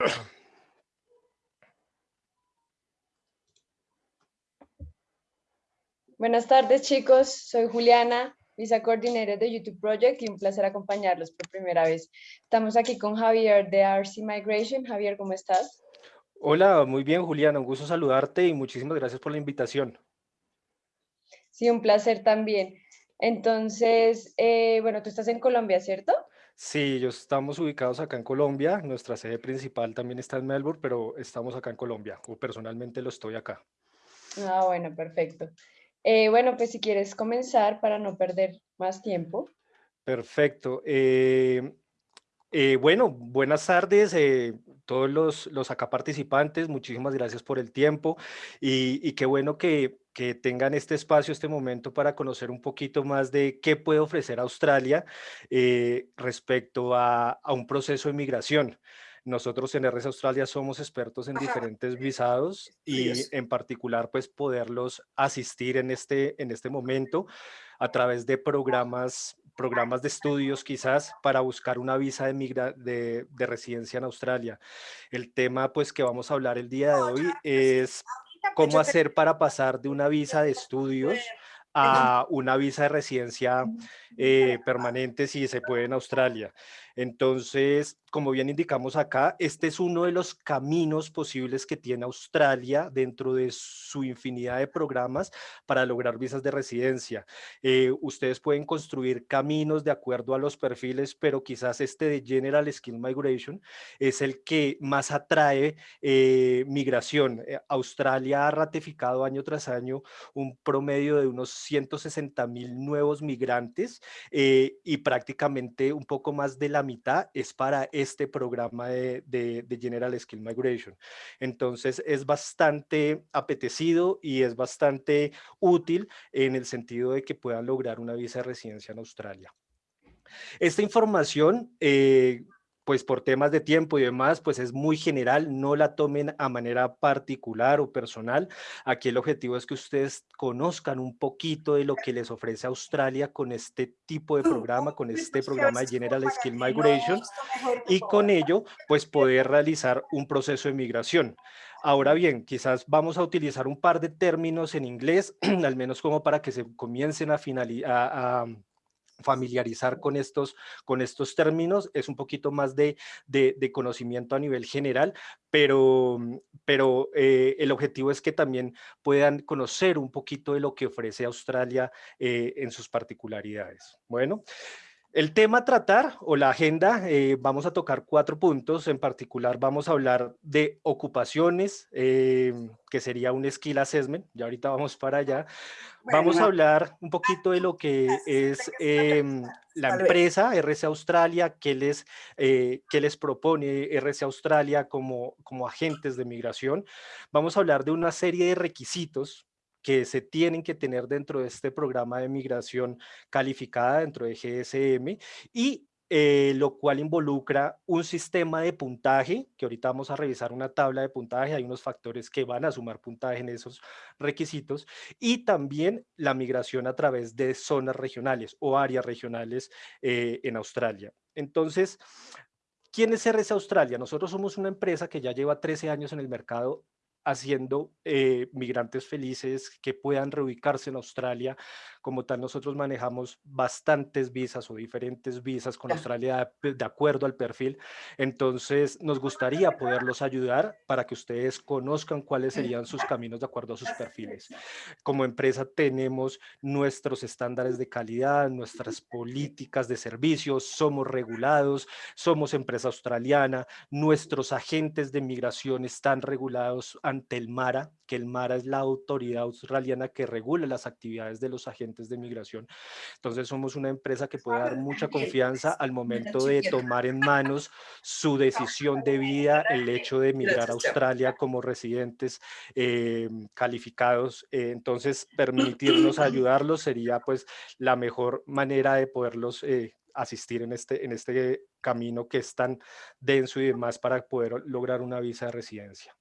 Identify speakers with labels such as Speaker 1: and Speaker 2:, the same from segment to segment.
Speaker 1: Buenas tardes chicos, soy Juliana, Visa Coordinator de YouTube Project y un placer acompañarlos por primera vez. Estamos aquí con Javier de RC Migration. Javier, ¿cómo estás?
Speaker 2: Hola, muy bien Juliana, un gusto saludarte y muchísimas gracias por la invitación.
Speaker 1: Sí, un placer también. Entonces, eh, bueno, tú estás en Colombia, ¿cierto?
Speaker 2: Sí, yo estamos ubicados acá en Colombia, nuestra sede principal también está en Melbourne, pero estamos acá en Colombia, o personalmente lo estoy acá.
Speaker 1: Ah, bueno, perfecto. Eh, bueno, pues si quieres comenzar para no perder más tiempo.
Speaker 2: Perfecto. Eh, eh, bueno, buenas tardes todos los, los, acá participantes. Muchísimas gracias por el tiempo y, qué bueno que, que, tengan este espacio, este momento para conocer un poquito más de qué puede ofrecer Australia respecto a, a un proceso de migración. Nosotros en RS Australia somos expertos en diferentes visados y en particular pues poderlos asistir en este, en este momento a través de programas, programas de estudios quizás para buscar una visa de, migra de, de residencia en Australia. El tema pues que vamos a hablar el día de hoy es cómo hacer para pasar de una visa de estudios a una visa de residencia eh, permanente si se puede en Australia. Entonces, como bien indicamos acá, este es uno de los caminos posibles que tiene Australia dentro de su infinidad de programas para lograr visas de residencia. Eh, ustedes pueden construir caminos de acuerdo a los perfiles, pero quizás este de General Skill Migration es el que más atrae eh, migración. Eh, Australia ha ratificado año tras año un promedio de unos 160 mil nuevos migrantes y prácticamente un poco más de la mitad es para este programa de, General Skill Migration. Entonces es bastante apetecido y es bastante útil en el sentido de que puedan lograr una visa de residencia en Australia. Esta información eh, pues por temas de tiempo y demás, pues es muy general, no la tomen a manera particular o personal. Aquí el objetivo es que ustedes conozcan un poquito de lo que les ofrece Australia con este tipo de programa, con este programa de General Skill Migration y con ello pues poder realizar un proceso de migración. Ahora bien, quizás vamos a utilizar un par de términos en inglés, al menos como para que se comiencen a, finalizar, a familiarizar con estos, con estos términos, es un poquito más de, de, conocimiento a nivel general, pero, pero eh, el objetivo es que también puedan conocer un poquito de lo que ofrece Australia eh, en sus particularidades. Bueno, el tema a tratar o la agenda, eh, vamos a tocar cuatro puntos. En particular vamos a hablar de ocupaciones, eh, que sería un skill assessment. Ya ahorita vamos para allá. Vamos a hablar un poquito de lo que es em, la empresa RC Australia, qué les, eh, qué les propone RC Australia como, como agentes de migración. Vamos a hablar de una serie de requisitos que se tienen que tener dentro de este programa de migración calificada dentro de GSM y eh, lo cual involucra un sistema de puntaje, que ahorita vamos a revisar una tabla de puntaje, hay unos factores que van a sumar puntaje en esos requisitos, y también la migración a través de zonas regionales o áreas regionales eh, en Australia. Entonces, ¿quién es RS Australia? Nosotros somos una empresa que ya lleva 13 años en el mercado haciendo eh, migrantes felices que puedan reubicarse en Australia. Como tal, nosotros manejamos bastantes visas o diferentes visas con Australia de acuerdo al perfil. Entonces, nos gustaría poderlos ayudar para que ustedes conozcan cuáles serían sus caminos de acuerdo a sus perfiles. Como empresa tenemos nuestros estándares de calidad, nuestras políticas de servicios, somos regulados, somos empresa australiana, nuestros agentes de migración están regulados ante el MARA, que el MARA es la autoridad australiana que regula las actividades de los agentes de migración. Entonces somos una empresa que puede dar mucha confianza al momento de tomar en manos su decisión de vida, el hecho de emigrar a Australia como residentes eh, calificados. Entonces permitirnos ayudarlos sería pues la mejor manera de poderlos eh, asistir en este, en este camino que es tan denso y demás para poder lograr una visa de residencia.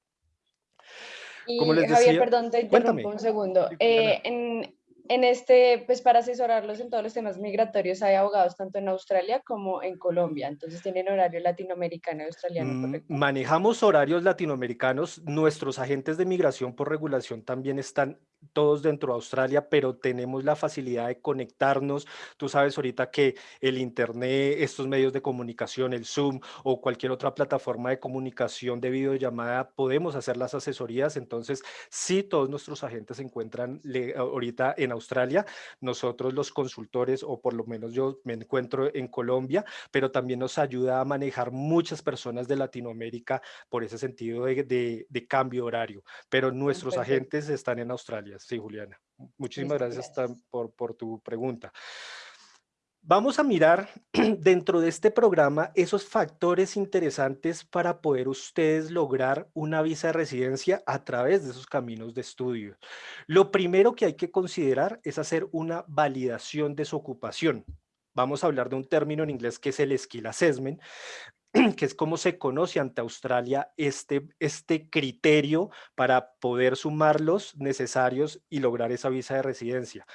Speaker 1: Y, Javier, perdón, te interrumpo un segundo. Eh, en este, pues para asesorarlos en todos los temas migratorios hay abogados tanto en Australia como en Colombia, entonces tienen horario latinoamericano y australiano.
Speaker 2: Mm, manejamos horarios latinoamericanos, nuestros agentes de migración por regulación también están todos dentro de Australia, pero tenemos la facilidad de conectarnos. Tú sabes ahorita que el Internet, estos medios de comunicación, el Zoom o cualquier otra plataforma de comunicación de videollamada, podemos hacer las asesorías. Entonces, sí, todos nuestros agentes se encuentran ahorita en Australia. Nosotros los consultores, o por lo menos yo me encuentro en Colombia, pero también nos ayuda a manejar muchas personas de Latinoamérica por ese sentido de, de cambio horario. Pero nuestros agentes están en Australia. Sí, Juliana. Muchísimas gracias, Por, por tu pregunta. Vamos a mirar dentro de este programa esos factores interesantes para poder ustedes lograr una visa de residencia a través de esos caminos de estudio. Lo primero que hay que considerar es hacer una validación de su ocupación. Vamos a hablar de un término en inglés que es el Skill Assessment, que es cómo se conoce ante Australia este, este criterio para poder sumar los necesarios y lograr esa visa de residencia.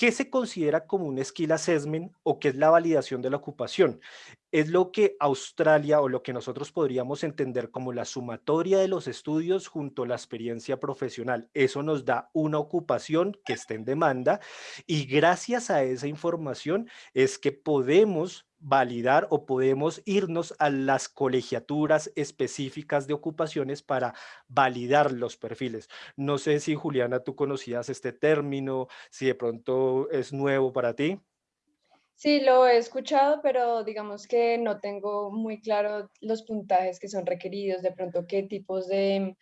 Speaker 2: ¿Qué se considera como un skill assessment o qué es la validación de la ocupación? Es lo que Australia o lo que nosotros podríamos entender como la sumatoria de los estudios junto a la experiencia profesional. Eso nos da una ocupación que esté en demanda y gracias a esa información es que podemos validar o podemos irnos a las colegiaturas específicas de ocupaciones para validar los perfiles. No sé si Juliana, tú conocías este término, si de pronto es nuevo para ti.
Speaker 1: Sí, lo he escuchado, pero digamos que no tengo muy claro los puntajes que son requeridos, de pronto qué tipos de,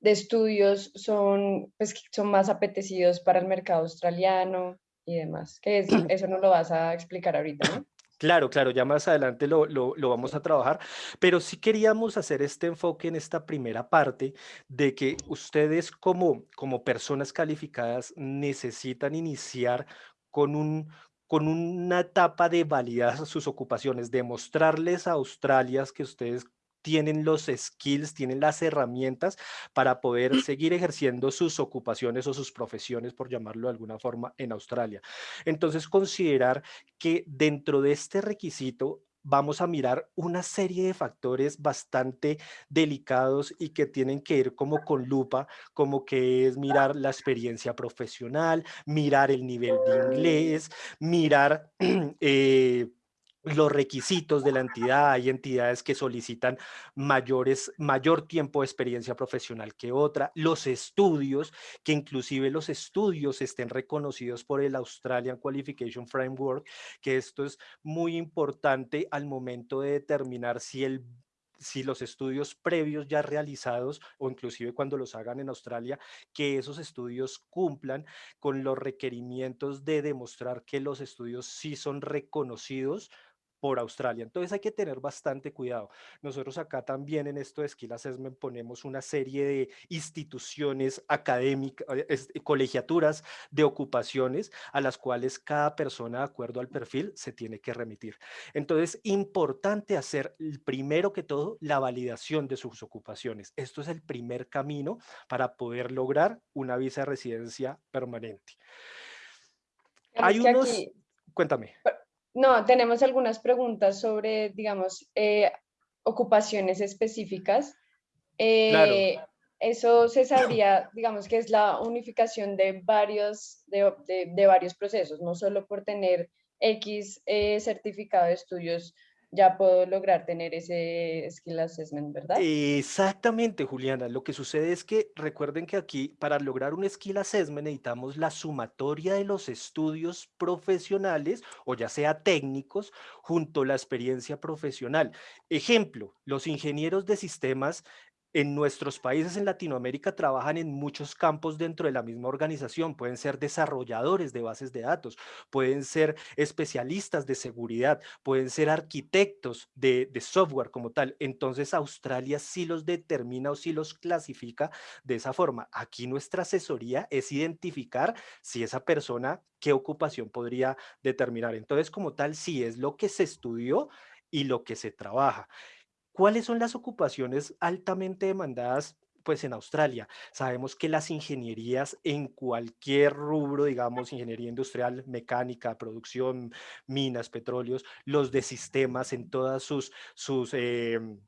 Speaker 1: estudios son, pues, son más apetecidos para el mercado australiano y demás. Que eso no lo vas a explicar ahorita, ¿no?
Speaker 2: Claro, claro, ya más adelante lo, vamos a trabajar, pero sí queríamos hacer este enfoque en esta primera parte de que ustedes como, como personas calificadas necesitan iniciar con un, con una etapa de validar sus ocupaciones, demostrarles a Australia que ustedes tienen los skills, tienen las herramientas para poder seguir ejerciendo sus ocupaciones o sus profesiones, por llamarlo de alguna forma, en Australia. Entonces, considerar que dentro de este requisito vamos a mirar una serie de factores bastante delicados y que tienen que ir como con lupa, como que es mirar la experiencia profesional, mirar el nivel de inglés, mirar eh, los requisitos de la entidad, hay entidades que solicitan mayores, mayor tiempo de experiencia profesional que otra, los estudios, que inclusive los estudios estén reconocidos por el Australian Qualification Framework, que esto es muy importante al momento de determinar si el si los estudios previos ya realizados o inclusive cuando los hagan en Australia, que esos estudios cumplan con los requerimientos de demostrar que los estudios sí son reconocidos por Australia. Entonces hay que tener bastante cuidado. Nosotros acá también en esto de Skill Assessment ponemos una serie de instituciones académicas, eh, colegiaturas de ocupaciones a las cuales cada persona de acuerdo al perfil se tiene que remitir. Entonces, importante hacer primero que todo la validación de sus ocupaciones. Esto es el primer camino para poder lograr una visa de residencia permanente. Hay unos... Cuéntame.
Speaker 1: No, tenemos algunas preguntas sobre, digamos, eh, ocupaciones específicas. Eh, eso se sabría, digamos, que es la unificación de varios, de, varios procesos, no solo por tener X eh, certificado de estudios ya puedo lograr tener ese skill assessment, ¿verdad?
Speaker 2: Exactamente, Juliana. Lo que sucede es que recuerden que aquí para lograr un skill assessment necesitamos la sumatoria de los estudios profesionales o ya sea técnicos junto a la experiencia profesional. Ejemplo, los ingenieros de sistemas en nuestros países en Latinoamérica trabajan en muchos campos dentro de la misma organización. Pueden ser desarrolladores de bases de datos, pueden ser especialistas de seguridad, pueden ser arquitectos de, software como tal. Entonces Australia sí los determina o sí los clasifica de esa forma. Aquí nuestra asesoría es identificar si esa persona qué ocupación podría determinar. Entonces como tal sí es lo que se estudió y lo que se trabaja. ¿Cuáles son las ocupaciones altamente demandadas pues en Australia. Sabemos que las ingenierías en cualquier rubro, digamos, ingeniería industrial, mecánica, producción, minas, petróleos, los de sistemas en todas sus, sus em,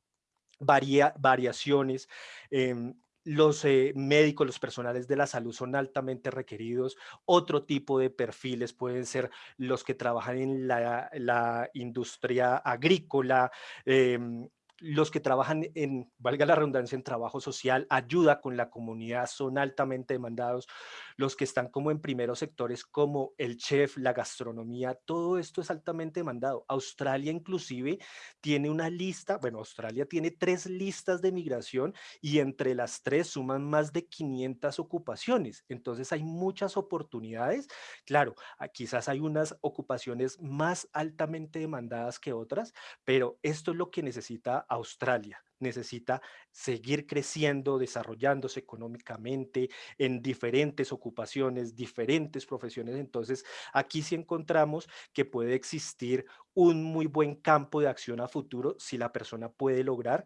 Speaker 2: variaciones, em, los eh, médicos, los personales de la salud son altamente requeridos. Otro tipo de perfiles pueden ser los que trabajan en la, industria agrícola, em, los que trabajan en, valga la redundancia, en trabajo social, ayuda con la comunidad, son altamente demandados. Los que están como en primeros sectores como el chef, la gastronomía, todo esto es altamente demandado. Australia inclusive tiene una lista, bueno, Australia tiene tres listas de migración y entre las tres suman más de 500 ocupaciones. Entonces hay muchas oportunidades. Claro, ah, quizás hay unas ocupaciones más altamente demandadas que otras, pero esto es lo que necesita Australia necesita seguir creciendo, desarrollándose económicamente en diferentes ocupaciones, diferentes profesiones. Entonces, aquí sí encontramos que puede existir un muy buen campo de acción a futuro si la persona puede lograr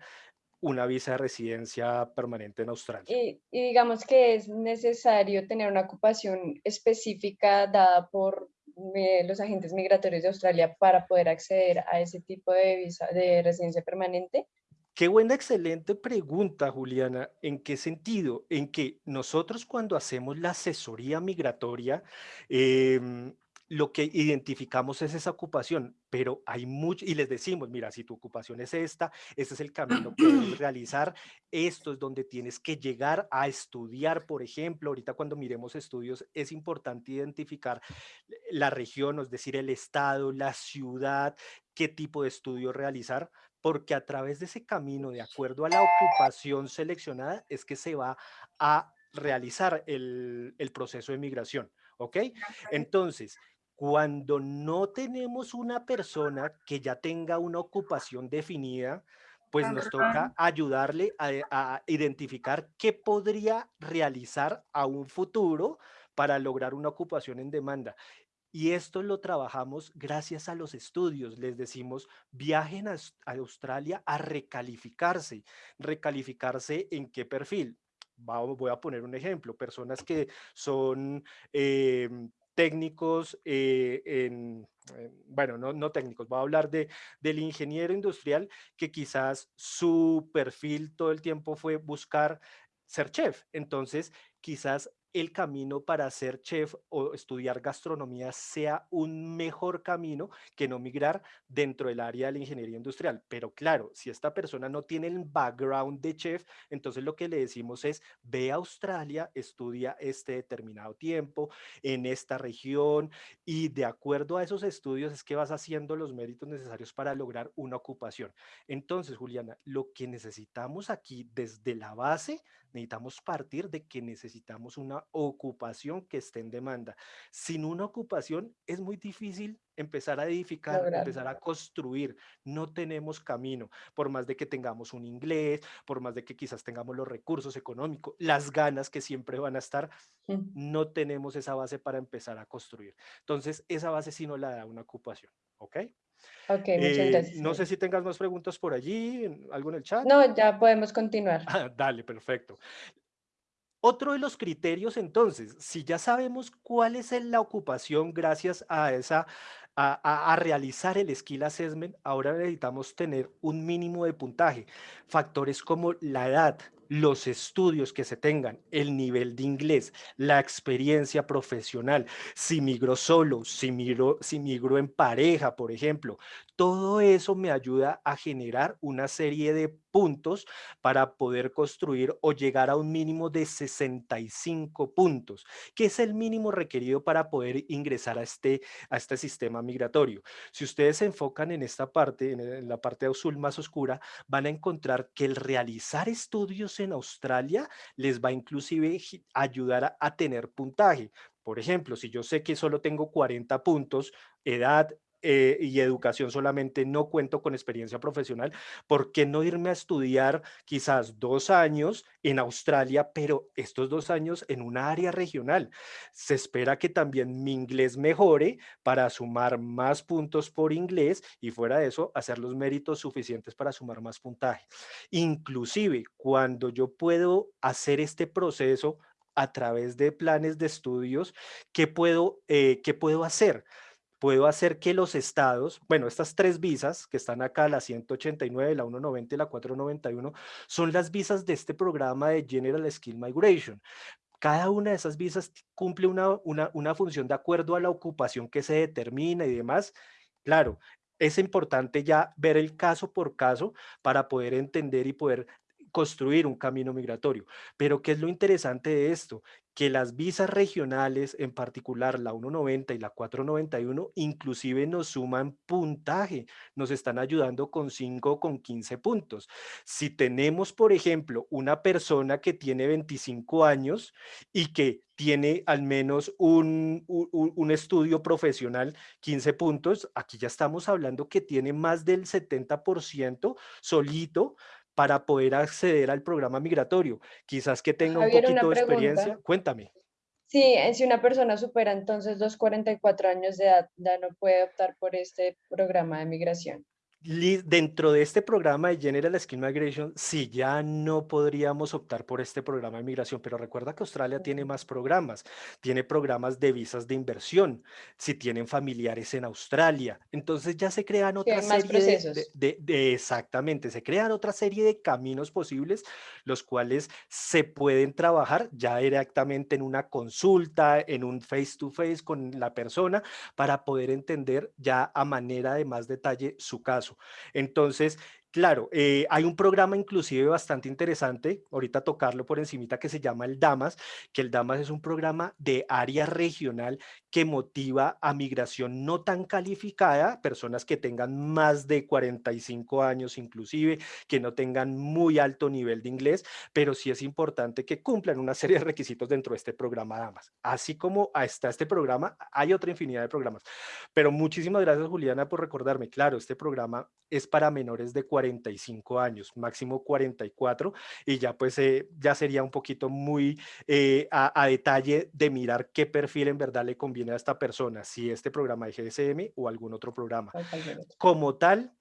Speaker 2: una visa de residencia permanente en Australia.
Speaker 1: Y, digamos que es necesario tener una ocupación específica dada por los agentes migratorios de Australia para poder acceder a ese tipo de visa de residencia permanente.
Speaker 2: Qué buena, excelente pregunta, Juliana. ¿En qué sentido? En que nosotros cuando hacemos la asesoría migratoria, em, lo que identificamos es esa ocupación, pero hay mucho, y les decimos, mira, si tu ocupación es esta, este es el camino que debes realizar, esto es donde tienes que llegar a estudiar, por ejemplo, ahorita cuando miremos estudios, es importante identificar la región, es decir, el estado, la ciudad, qué tipo de estudio realizar, porque a través de ese camino, de acuerdo a la ocupación seleccionada, es que se va a realizar el, proceso de migración, ¿ok? Entonces, cuando no tenemos una persona que ya tenga una ocupación definida, pues nos toca ayudarle a, a, identificar qué podría realizar a un futuro para lograr una ocupación en demanda. Y esto lo trabajamos gracias a los estudios. Les decimos, viajen a, Australia a recalificarse. ¿Recalificarse en qué perfil? voy a poner un ejemplo. Personas que son em, técnicos eh, en, bueno, no, no, técnicos, voy a hablar de, del ingeniero industrial que quizás su perfil todo el tiempo fue buscar ser chef. Entonces, quizás el camino para ser chef o estudiar gastronomía sea un mejor camino que no migrar dentro del área de la ingeniería industrial. Pero claro, si esta persona no tiene el background de chef, entonces lo que le decimos es, ve a Australia, estudia este determinado tiempo en esta región y de acuerdo a esos estudios es que vas haciendo los méritos necesarios para lograr una ocupación. Entonces, Juliana, lo que necesitamos aquí desde la base, necesitamos partir de que necesitamos una ocupación que esté en demanda. Sin una ocupación es muy difícil empezar a edificar, empezar a construir. No tenemos camino, por más de que tengamos un inglés, por más de que quizás tengamos los recursos económicos, las ganas que siempre van a estar, no tenemos esa base para empezar a construir. Entonces, esa base sí no la da una ocupación, ¿ok?
Speaker 1: Ok, muchas eh, gracias.
Speaker 2: No sé si tengas más preguntas por allí, algo en el chat.
Speaker 1: No, ya podemos continuar.
Speaker 2: Ah, dale, perfecto. Otro de los criterios, entonces, si ya sabemos cuál es la ocupación gracias a esa a, a, realizar el skill assessment, ahora necesitamos tener un mínimo de puntaje. Factores como la edad, los estudios que se tengan, el nivel de inglés, la experiencia profesional, si migro solo, si migro, si migro en pareja, por ejemplo, todo eso me ayuda a generar una serie de puntos para poder construir o llegar a un mínimo de 65 puntos, que es el mínimo requerido para poder ingresar a este, a este sistema migratorio. Si ustedes se enfocan en esta parte, en la parte azul más oscura, van a encontrar que el realizar estudios en Australia les va inclusive ayudar a, tener puntaje. Por ejemplo, si yo sé que solo tengo 40 puntos, edad, eh, y educación solamente, no cuento con experiencia profesional, ¿por qué no irme a estudiar quizás dos años en Australia, pero estos dos años en una área regional? Se espera que también mi inglés mejore para sumar más puntos por inglés y fuera de eso, hacer los méritos suficientes para sumar más puntaje. Inclusive, cuando yo puedo hacer este proceso a través de planes de estudios, ¿qué puedo, eh, ¿qué puedo hacer? Puedo hacer que los estados, bueno, estas tres visas que están acá, la 189, la 190 y la 491, son las visas de este programa de General Skill Migration. Cada una de esas visas cumple una, una, una función de acuerdo a la ocupación que se determina y demás. Claro, es importante ya ver el caso por caso para poder entender y poder construir un camino migratorio. Pero ¿qué es lo interesante de esto? Que las visas regionales, en particular la 190 y la 491, inclusive nos suman puntaje, nos están ayudando con 5 con 15 puntos. Si tenemos, por ejemplo, una persona que tiene 25 años y que tiene al menos un, un, un, estudio profesional, 15 puntos, aquí ya estamos hablando que tiene más del 70% solito para poder acceder al programa migratorio. Quizás que tenga un poquito de experiencia. Cuéntame.
Speaker 1: Sí, eh, si una persona supera entonces los 44 años de edad, ya no puede optar por este programa de migración
Speaker 2: dentro de este programa de General Skill Migration, sí, ya no podríamos optar por este programa de migración, pero recuerda que Australia tiene más programas, tiene programas de visas de inversión, si tienen familiares en Australia, entonces ya se crean otra serie de, de, exactamente, se crean otra serie de caminos posibles, los cuales se pueden trabajar ya directamente en una consulta, en un face to face con la persona, para poder entender ya a manera de más detalle su caso. Entonces, Claro, eh, hay un programa inclusive bastante interesante, ahorita tocarlo por encimita, que se llama el DAMAS, que el DAMAS es un programa de área regional que motiva a migración no tan calificada, personas que tengan más de 45 años inclusive, que no tengan muy alto nivel de inglés, pero sí es importante que cumplan una serie de requisitos dentro de este programa DAMAS. Así como está este programa, hay otra infinidad de programas. Pero muchísimas gracias Juliana por recordarme, claro, este programa es para menores de 45 años, máximo 44, y ya pues eh, ya sería un poquito muy eh, a, detalle de mirar qué perfil en verdad le conviene a esta persona, si este programa de GSM o algún otro programa. Como tal,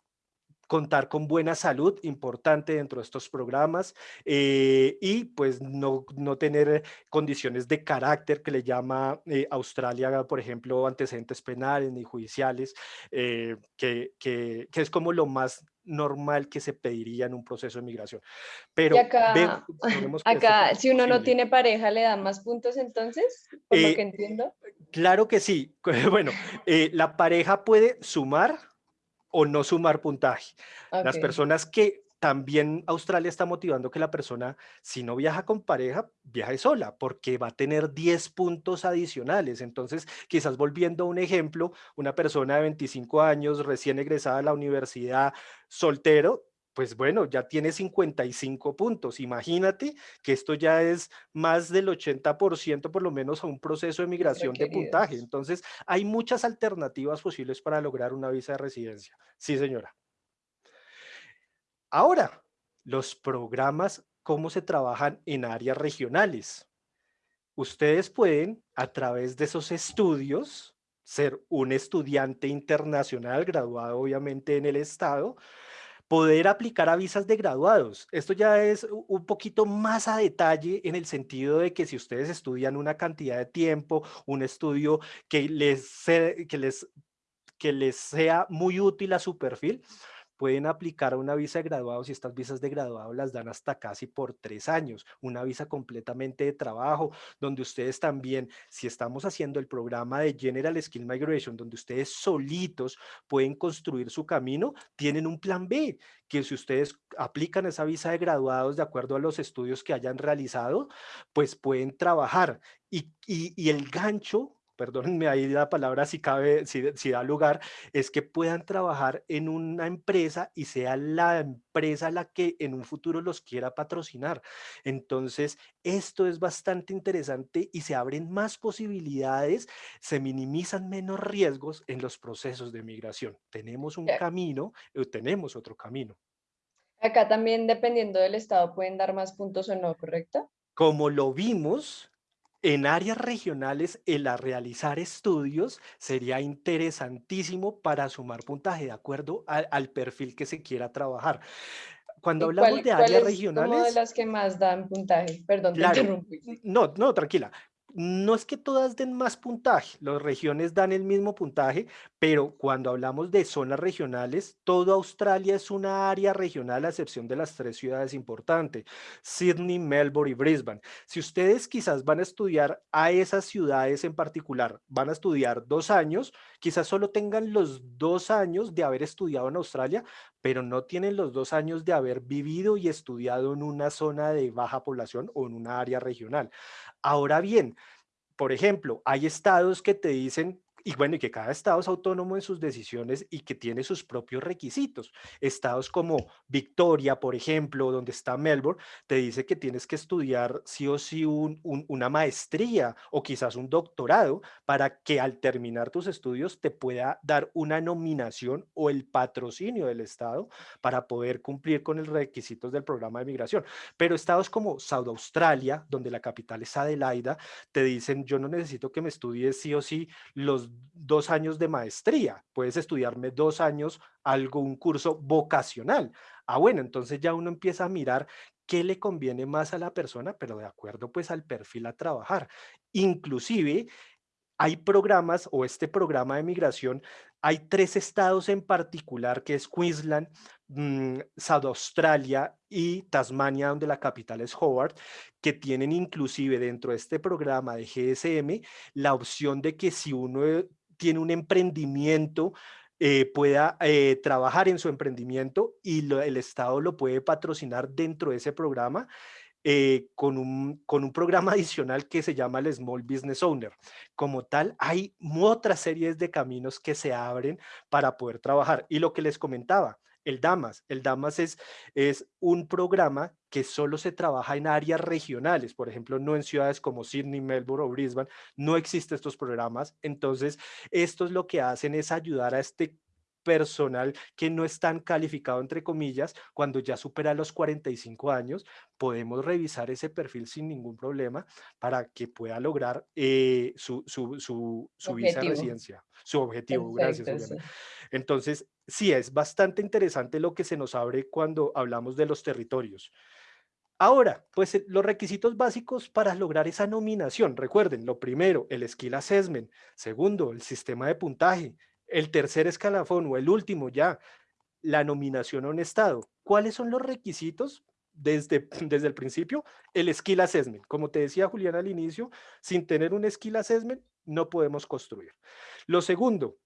Speaker 2: contar con buena salud, importante dentro de estos programas, eh, y pues no, no, tener condiciones de carácter que le llama Australia, por ejemplo, antecedentes penales ni judiciales, que, que, que, es como lo más normal que se pediría en un proceso de migración. Pero
Speaker 1: acá, acá si uno no tiene pareja, ¿le dan más puntos entonces? Por lo eh, que entiendo.
Speaker 2: Claro que sí. Bueno, eh, la pareja puede sumar o no sumar puntaje. Las personas que también Australia está motivando que la persona, si no viaja con pareja, viaje sola, porque va a tener 10 puntos adicionales. Entonces, quizás volviendo a un ejemplo, una persona de 25 años, recién egresada a la universidad, soltero, pues bueno, ya tiene 55 puntos. Imagínate que esto ya es más del 80% por lo menos a un proceso de migración de puntaje. Entonces, hay muchas alternativas posibles para lograr una visa de residencia. Sí, señora. Ahora, los programas, cómo se trabajan en áreas regionales. Ustedes pueden, a través de esos estudios, ser un estudiante internacional, graduado obviamente en el estado, poder aplicar a visas de graduados. Esto ya es un poquito más a detalle en el sentido de que si ustedes estudian una cantidad de tiempo, un estudio que les, que les, que les sea muy útil a su perfil, pueden aplicar una visa de graduados y estas visas de graduado las dan hasta casi por tres años, una visa completamente de trabajo, donde ustedes también, si estamos haciendo el programa de General Skill Migration, donde ustedes solitos pueden construir su camino, tienen un plan B, que si ustedes aplican esa visa de graduados de acuerdo a los estudios que hayan realizado, pues pueden trabajar. Y, y el gancho perdónenme ahí la palabra si cabe, si, si da lugar, es que puedan trabajar en una empresa y sea la empresa la que en un futuro los quiera patrocinar. Entonces, esto es bastante interesante y se abren más posibilidades, se minimizan menos riesgos en los procesos de migración. Tenemos un camino, o tenemos otro camino.
Speaker 1: Acá también, dependiendo del estado, pueden dar más puntos o no, ¿correcto?
Speaker 2: Como lo vimos, en áreas regionales, el realizar estudios sería interesantísimo para sumar puntaje de acuerdo al, perfil que se quiera trabajar. Cuando hablamos de áreas regionales...
Speaker 1: de las que más dan puntaje? Perdón, te interrumpí.
Speaker 2: No, no, tranquila no es que todas den más puntaje, las regiones dan el mismo puntaje, pero cuando hablamos de zonas regionales, toda Australia es una área regional a excepción de las tres ciudades importantes, Sydney, Melbourne y Brisbane. Si ustedes quizás van a estudiar a esas ciudades en particular, van a estudiar dos años, quizás solo tengan los dos años de haber estudiado en Australia, pero no tienen los dos años de haber vivido y estudiado en una zona de baja población o en una área regional. Ahora bien, por ejemplo, hay estados que te dicen y bueno, y que cada estado es autónomo en sus decisiones y que tiene sus propios requisitos. Estados como Victoria, por ejemplo, donde está Melbourne, te dice que tienes que estudiar sí o sí una maestría o quizás un doctorado para que al terminar tus estudios te pueda dar una nominación o el patrocinio del estado para poder cumplir con los requisitos del programa de migración. Pero estados como South Australia, donde la capital es Adelaida, te dicen yo no necesito que me estudies sí o sí los dos años de maestría, puedes estudiarme dos años algo, un curso vocacional. Ah, bueno, entonces ya uno empieza a mirar qué le conviene más a la persona, pero de acuerdo pues al perfil a trabajar. Inclusive hay programas o este programa de migración, hay tres estados en particular que es Queensland, mm, South Australia y Tasmania, donde la capital es Howard, que tienen inclusive dentro de este programa de GSM la opción de que si uno eh, tiene un emprendimiento, eh, pueda eh, trabajar en su emprendimiento y el Estado lo puede patrocinar dentro de ese programa eh, con, un, con un programa adicional que se llama el Small Business Owner. Como tal, hay otras series de caminos que se abren para poder trabajar. Y lo que les comentaba, el DAMAS. El DAMAS es, es un programa que solo se trabaja en áreas regionales, por ejemplo, no en ciudades como Sydney, Melbourne o Brisbane, no existen estos programas. Entonces, esto es lo que hacen es ayudar a este personal que no es tan calificado, entre comillas, cuando ya supera los 45 años, podemos revisar ese perfil sin ningún problema para que pueda lograr eh, su, su, su, su visa residencia, su objetivo. Gracias, Entonces, sí, es bastante interesante lo que se nos abre cuando hablamos de los territorios. Ahora, pues eh, los requisitos básicos para lograr esa nominación, recuerden, lo primero, el skill assessment, segundo, el sistema de puntaje, el tercer escalafón o el último ya, la nominación a un estado. ¿Cuáles son los requisitos? Desde, desde el principio, el skill assessment. Como te decía Julián al inicio, sin tener un skill assessment no podemos construir. Lo segundo,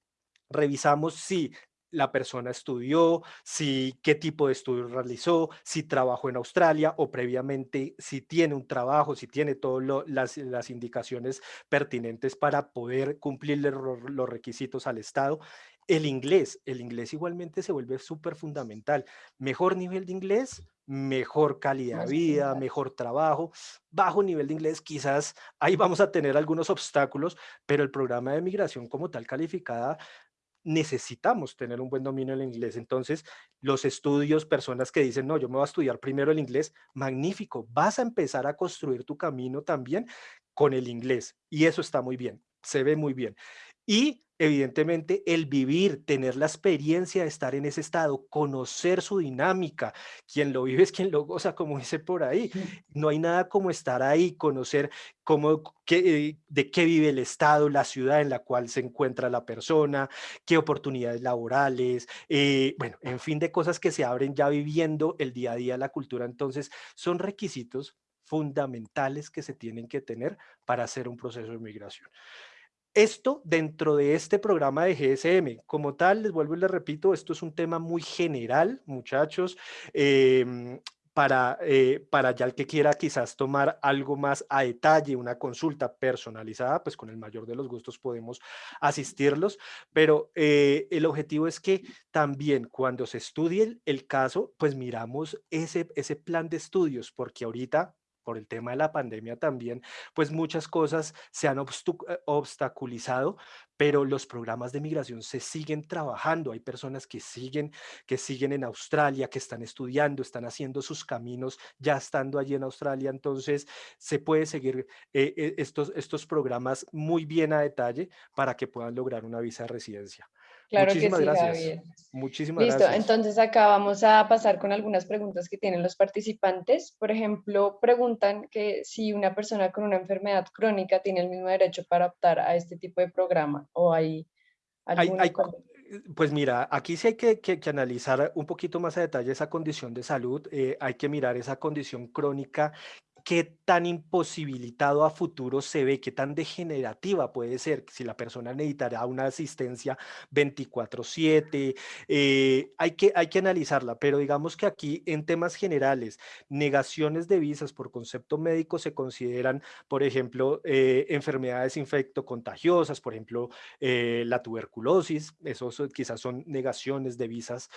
Speaker 2: revisamos si la persona estudió, si qué tipo de estudio realizó, si trabajó en Australia o previamente si tiene un trabajo, si tiene todas las, las, indicaciones pertinentes para poder cumplir los requisitos al Estado. El inglés, el inglés igualmente se vuelve súper fundamental. Mejor nivel de inglés, mejor calidad de vida, mejor trabajo, bajo nivel de inglés, quizás ahí vamos a tener algunos obstáculos, pero el programa de migración como tal calificada necesitamos tener un buen dominio del inglés. Entonces, los estudios, personas que dicen, no, yo me voy a estudiar primero el inglés, magnífico, vas a empezar a construir tu camino también con el inglés y eso está muy bien, se ve muy bien. Y evidentemente el vivir, tener la experiencia de estar en ese estado, conocer su dinámica, quien lo vive es quien lo goza, como dice por ahí. No hay nada como estar ahí, conocer cómo, qué, de qué vive el estado, la ciudad en la cual se encuentra la persona, qué oportunidades laborales, eh, bueno, en fin de cosas que se abren ya viviendo el día a día la cultura. Entonces, son requisitos fundamentales que se tienen que tener para hacer un proceso de migración. Esto dentro de este programa de GSM, como tal, les vuelvo y les repito, esto es un tema muy general, muchachos. Em, para, eh, para ya el que quiera quizás tomar algo más a detalle, una consulta personalizada, pues con el mayor de los gustos podemos asistirlos, pero eh, el objetivo es que también cuando se estudie el, el caso, pues miramos ese, ese plan de estudios, porque ahorita por el tema de la pandemia también, pues muchas cosas se han eh, obstaculizado, pero los programas de migración se siguen trabajando. Hay personas que siguen, que siguen en Australia, que están estudiando, están haciendo sus caminos ya estando allí en Australia. Entonces, se puede seguir eh, eh, estos, estos programas muy bien a detalle para que puedan lograr una visa de residencia.
Speaker 1: Claro Muchísimas que sí, gracias. Muchísimas Listo, entonces acá vamos a pasar con algunas preguntas que tienen los participantes. Por ejemplo, preguntan que si una persona con una enfermedad crónica tiene el mismo derecho para optar a este tipo de programa o hay alguna...
Speaker 2: pues mira, aquí sí hay que, que, analizar un poquito más a detalle esa condición de salud, eh, hay que mirar esa condición crónica qué tan imposibilitado a futuro se ve, qué tan degenerativa puede ser, si la persona necesitará una asistencia 24/7, eh, hay, que, hay que analizarla, pero digamos que aquí en temas generales, negaciones de visas por concepto médico se consideran, por ejemplo, eh, enfermedades infectocontagiosas, por ejemplo, eh, la tuberculosis, esos quizás son negaciones de visas,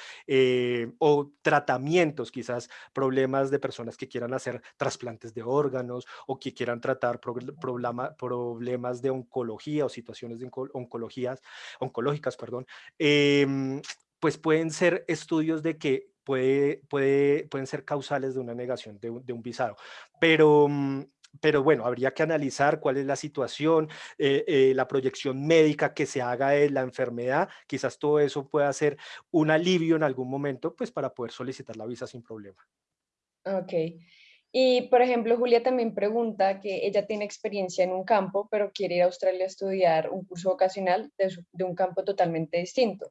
Speaker 2: o tratamientos, quizás problemas de personas que quieran hacer trasplantes de órganos o que quieran tratar problemas de oncología o situaciones de oncologías, oncológicas, perdón, em, pues pueden ser estudios de que puede, puede, pueden ser causales de una negación de un, visado. Pero, mm, pero bueno, habría que analizar cuál es la situación, eh, eh, la proyección médica que se haga de la enfermedad, quizás todo eso pueda ser un alivio en algún momento, pues para poder solicitar la visa sin problema.
Speaker 1: Ok. Y, por ejemplo, Julia también pregunta que ella tiene experiencia en un campo, pero quiere ir a Australia a estudiar un curso vocacional de, un campo totalmente distinto.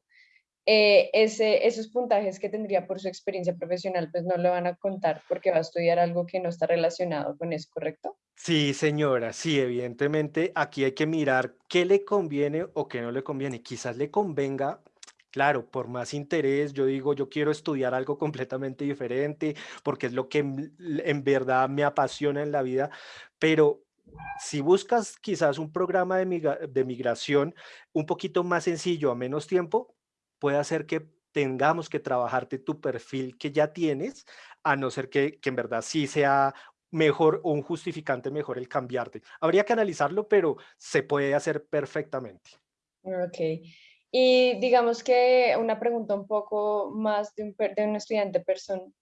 Speaker 1: Eh, esos puntajes que tendría por su experiencia profesional, pues no le van a contar porque va a estudiar algo que no está relacionado con eso, ¿correcto?
Speaker 2: Sí, señora, sí, evidentemente aquí hay que mirar qué le conviene o qué no le conviene. Quizás le convenga Claro, por más interés, yo digo, yo quiero estudiar algo completamente diferente porque es lo que en verdad me apasiona en la vida, pero si buscas quizás un programa de, migración un poquito más sencillo, a menos tiempo, puede hacer que tengamos que trabajarte tu perfil que ya tienes, a no ser que, que en verdad sí sea mejor o un justificante mejor el cambiarte. Habría que analizarlo, pero se puede hacer perfectamente.
Speaker 1: Ok. Y digamos que una pregunta un poco más de un, de un estudiante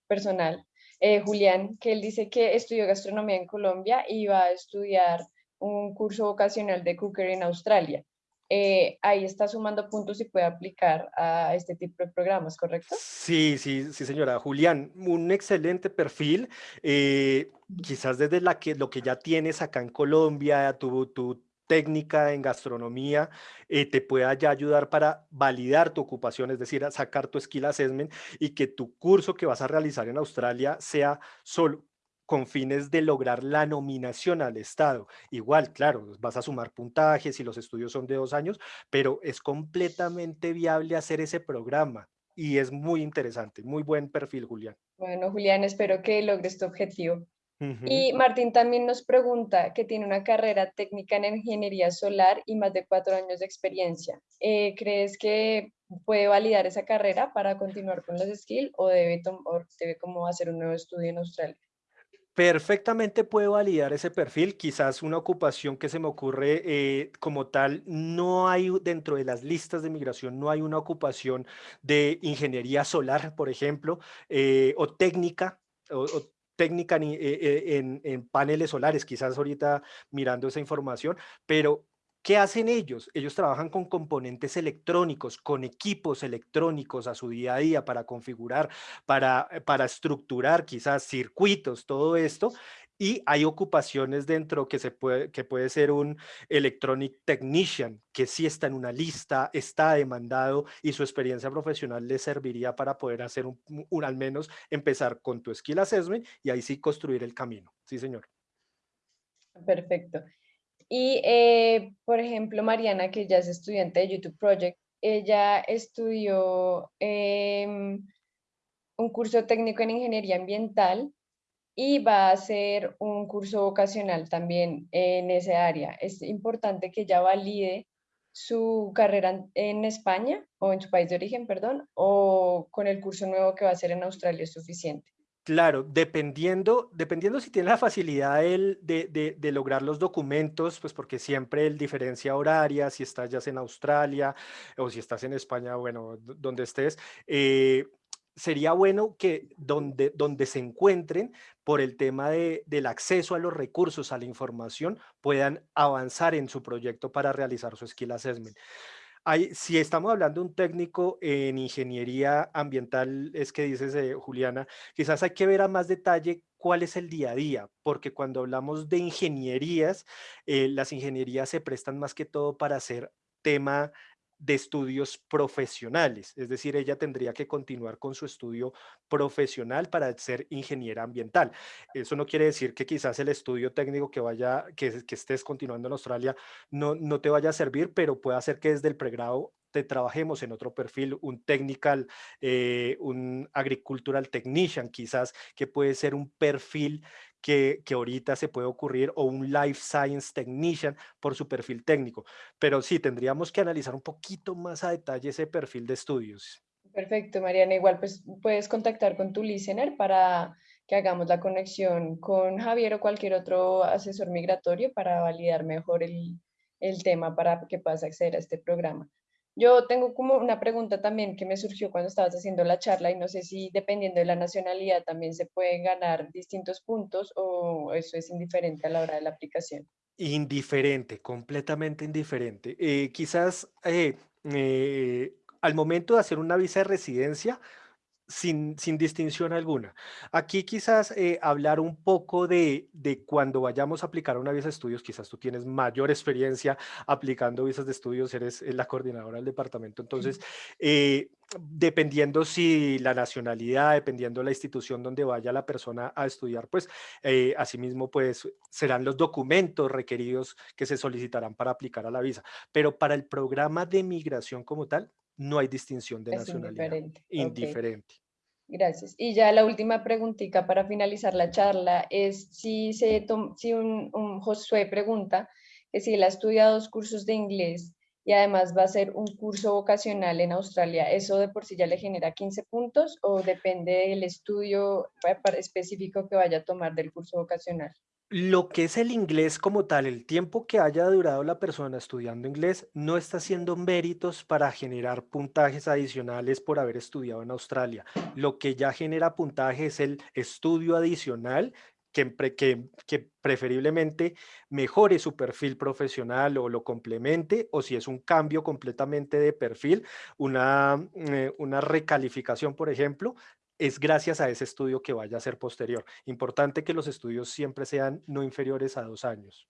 Speaker 1: personal, eh, Julián, que él dice que estudió gastronomía en Colombia y va a estudiar un curso vocacional de cooker en Australia. Eh, ahí está sumando puntos y puede aplicar a este tipo de programas, ¿correcto?
Speaker 2: Sí, sí, sí, señora. Julián, un excelente perfil. Eh, quizás desde la que, lo que ya tienes acá en Colombia, tu, tu técnica en gastronomía eh, te pueda ya ayudar para validar tu ocupación, es decir, a sacar tu skill assessment y que tu curso que vas a realizar en Australia sea solo con fines de lograr la nominación al Estado. Igual, claro, vas a sumar puntajes y los estudios son de dos años, pero es completamente viable hacer ese programa y es muy interesante, muy buen perfil, Julián.
Speaker 1: Bueno, Julián, espero que logres tu objetivo. Y Martín también nos pregunta que tiene una carrera técnica en ingeniería solar y más de cuatro años de experiencia. Eh, ¿Crees que puede validar esa carrera para continuar con los skills o debe, o debe como hacer un nuevo estudio en Australia?
Speaker 2: Perfectamente puede validar ese perfil, quizás una ocupación que se me ocurre eh, como tal, no hay dentro de las listas de migración, no hay una ocupación de ingeniería solar, por ejemplo, eh, o técnica, o, técnica eh, eh, en, en, paneles solares, quizás ahorita mirando esa información, pero ¿Qué hacen ellos? Ellos trabajan con componentes electrónicos, con equipos electrónicos a su día a día para configurar, para, eh, para estructurar quizás circuitos, todo esto, y hay ocupaciones dentro que, se puede, que puede ser un electronic technician, que sí está en una lista, está demandado y su experiencia profesional le serviría para poder hacer un, al menos empezar con tu skill assessment y ahí sí construir el camino. Sí, señor.
Speaker 1: Perfecto. Y, eh, por ejemplo, Mariana, que ya es estudiante de YouTube Project, ella estudió em, un curso técnico en ingeniería ambiental y va a hacer un curso vocacional también en ese área. Es importante que ya valide su carrera en España o en su país de origen, perdón, o con el curso nuevo que va a hacer en Australia es suficiente.
Speaker 2: Claro, dependiendo, dependiendo si tiene la facilidad de, de, de, lograr los documentos, pues porque siempre el diferencia horaria, si estás ya en Australia o si estás en España, bueno, donde estés, eh, sería bueno que donde, donde se encuentren por el tema de, del acceso a los recursos, a la información, puedan avanzar en su proyecto para realizar su skill assessment. Hay, si estamos hablando de un técnico en ingeniería ambiental, es que dices, eh, Juliana, quizás hay que ver a más detalle cuál es el día a día, porque cuando hablamos de ingenierías, eh, las ingenierías se prestan más que todo para hacer tema de estudios profesionales, es decir, ella tendría que continuar con su estudio profesional para ser ingeniera ambiental. Eso no quiere decir que quizás el estudio técnico que vaya, que, que estés continuando en Australia no, no te vaya a servir, pero puede hacer que desde el pregrado te trabajemos en otro perfil, un technical, eh, un agricultural technician quizás, que puede ser un perfil que, que, ahorita se puede ocurrir o un life science technician por su perfil técnico. Pero sí, tendríamos que analizar un poquito más a detalle ese perfil de estudios.
Speaker 1: Perfecto, Mariana. Igual pues puedes contactar con tu listener para que hagamos la conexión con Javier o cualquier otro asesor migratorio para validar mejor el, el tema para que puedas acceder a este programa. Yo tengo como una pregunta también que me surgió cuando estabas haciendo la charla y no sé si dependiendo de la nacionalidad también se pueden ganar distintos puntos o eso es indiferente a la hora de la aplicación.
Speaker 2: Indiferente, completamente indiferente. Eh, quizás eh, eh, al momento de hacer una visa de residencia, sin, distinción alguna. Aquí quizás eh, hablar un poco de, de, cuando vayamos a aplicar una visa de estudios, quizás tú tienes mayor experiencia aplicando visas de estudios, eres la coordinadora del departamento, entonces, eh, dependiendo si la nacionalidad, dependiendo la institución donde vaya la persona a estudiar, pues eh, asimismo pues serán los documentos requeridos que se solicitarán para aplicar a la visa. Pero para el programa de migración como tal, no hay distinción de nacionalidad.
Speaker 1: Indiferente.
Speaker 2: indiferente.
Speaker 1: Gracias. Y ya la última preguntita para finalizar la charla es si, se si un, Josué pregunta que si él ha estudiado dos cursos de inglés y además va a hacer un curso vocacional en Australia, ¿eso de por sí ya le genera 15 puntos o depende del estudio específico que vaya a tomar del curso vocacional?
Speaker 2: Lo que es el inglés como tal, el tiempo que haya durado la persona estudiando inglés, no está haciendo méritos para generar puntajes adicionales por haber estudiado en Australia. Lo que ya genera puntaje es el estudio adicional que, preferiblemente mejore su perfil profesional o lo complemente, o si es un cambio completamente de perfil, una, eh, una recalificación, por ejemplo, es gracias a ese estudio que vaya a ser posterior. Importante que los estudios siempre sean no inferiores a dos años.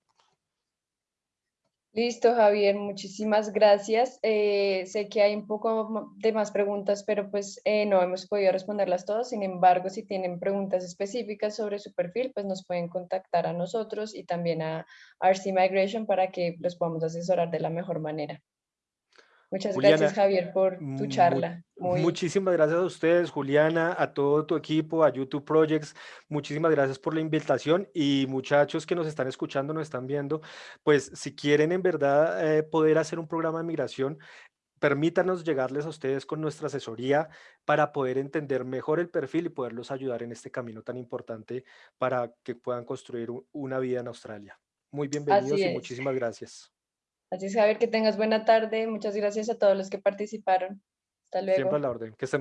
Speaker 1: Listo, Javier, muchísimas gracias. Eh, sé que hay un poco de más preguntas, pero pues eh, no hemos podido responderlas todas. Sin embargo, si tienen preguntas específicas sobre su perfil, pues nos pueden contactar a nosotros y también a RC Migration para que los podamos asesorar de la mejor manera. Muchas gracias, Javier, por tu charla.
Speaker 2: Muchísimas gracias a ustedes, Juliana, a todo tu equipo, a YouTube Projects. Muchísimas gracias por la invitación y muchachos que nos están escuchando, nos están viendo, pues si quieren en verdad eh, poder hacer un programa de migración, permítanos llegarles a ustedes con nuestra asesoría para poder entender mejor el perfil y poderlos ayudar en este camino tan importante para que puedan construir una vida en Australia. Muy bienvenidos y muchísimas gracias.
Speaker 1: Así es, Javier, que tengas buena tarde. Muchas gracias a todos los que participaron. Hasta luego.
Speaker 2: Siempre a la orden. Que estén muy